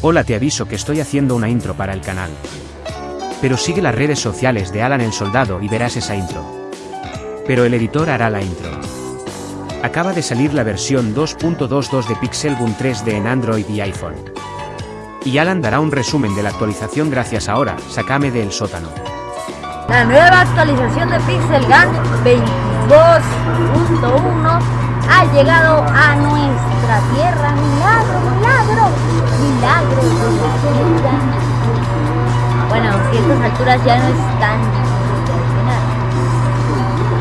Hola te aviso que estoy haciendo una intro para el canal. Pero sigue las redes sociales de Alan el Soldado y verás esa intro. Pero el editor hará la intro. Acaba de salir la versión 2.22 de Pixelbook 3D en Android y iPhone. Y Alan dará un resumen de la actualización gracias ahora, Sakame del sótano. La nueva actualización de Pixel Gun 22.1 ha llegado a nuestra tierra. Milagro, ya no es tan.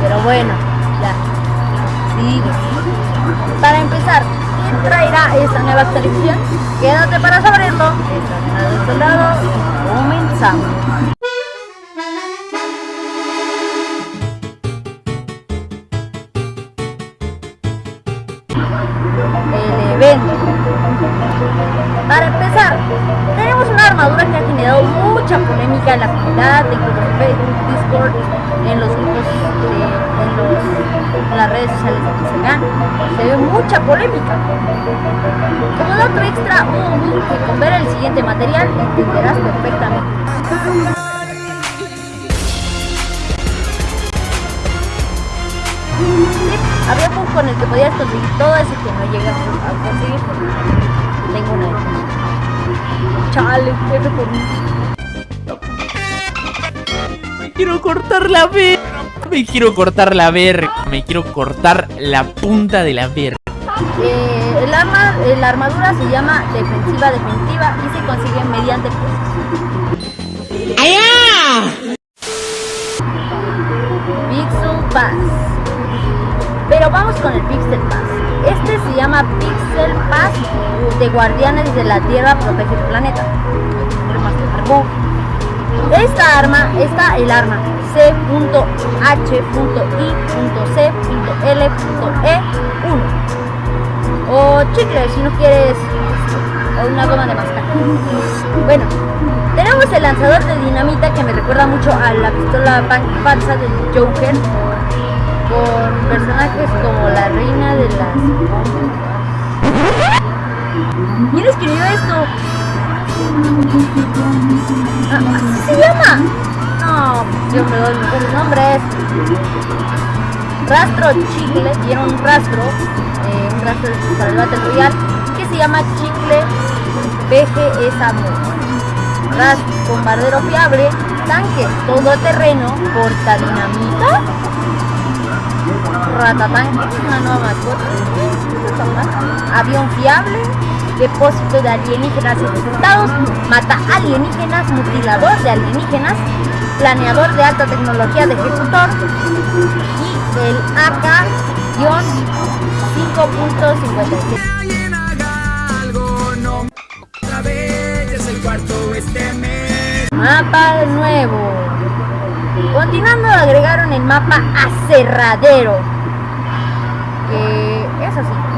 Pero bueno, ya. Sigue. Para empezar, ¿quién traerá esta nueva actualización? Quédate para saberlo. Soldado comenzamos. el evento. Para empezar, tenemos una armadura que ha generado mucha polémica en la comunidad, en Facebook, Discord, en los grupos, de, en, en las redes sociales de Pixelgan. Se ve mucha polémica. Como dato extra, un que con ver el siguiente material entenderás perfectamente. había un con el que podías conseguir todo eso que no llegas a conseguir. Tengo una Chale, F por mí. Me quiero cortar la verga. Me quiero cortar la verga. Me quiero cortar la punta de la verga. Eh, el arma, eh, la armadura se llama defensiva definitiva y se consigue mediante ¡Allá! Pixel Pass. Pero vamos con el Pixel Pass. Este se llama Pixel Pass de Guardianes de la Tierra Protege el Planeta. Esta arma, está el arma C.H.I.C.L.E1 o chicle si no quieres una goma de mascar. Bueno, tenemos el lanzador de dinamita que me recuerda mucho a la pistola falsa del Joker con personajes como la reina de las ¿Quién escribió esto? No, yo me doy mejores nombres. Rastro Chicle, tiene un rastro, eh, un rastro para el Battle Royale, que se llama Chicle BG Amor. Rastro bombardero fiable, tanque todoterreno, porta dinamita Ratatanque, una nueva mascota. Avión fiable, depósito de alienígenas infectados, mata alienígenas, mutilador de alienígenas, planeador de alta tecnología de ejecutor y el AK-5.57. Mapa nuevo. Continuando agregaron el mapa Aserradero. Que es así.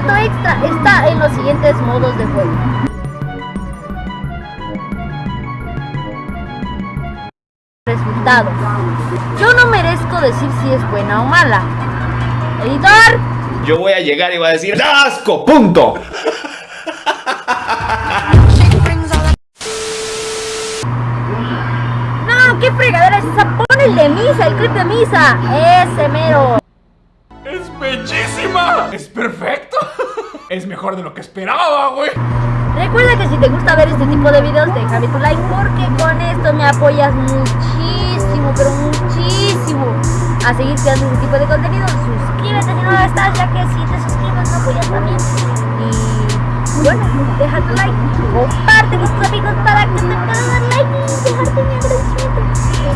Dato extra, está en los siguientes modos de juego. Resultado. Yo no merezco decir si es buena o mala. Editor. Yo voy a llegar y voy a decir ¡Asco! ¡Punto! No, qué fregadera es esa. Pon el de misa, el clip de misa. Ese mero. ¡Es bellísima! ¡Es perfecto! Es mejor de lo que esperaba, güey. Recuerda que si te gusta ver este tipo de videos, déjame tu like porque con esto me apoyas muchísimo, pero muchísimo a seguir creando este tipo de contenido. Suscríbete si no lo estás, ya que si te suscribes me apoyas también. Y bueno, deja tu like, comparte con tus amigos para que te puedan dar like y dejarte mi agradecimiento.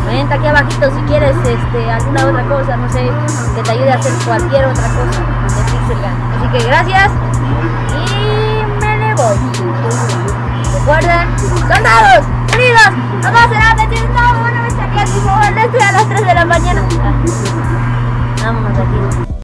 Comenta aquí abajito si quieres este, alguna otra cosa, no sé, que te ayude a hacer cualquier otra cosa Así que gracias y me le voy. Recuerden, soldados, unidos, no será metido, no, bueno, me saqué, estoy a las 3 de la mañana. Vámonos aquí.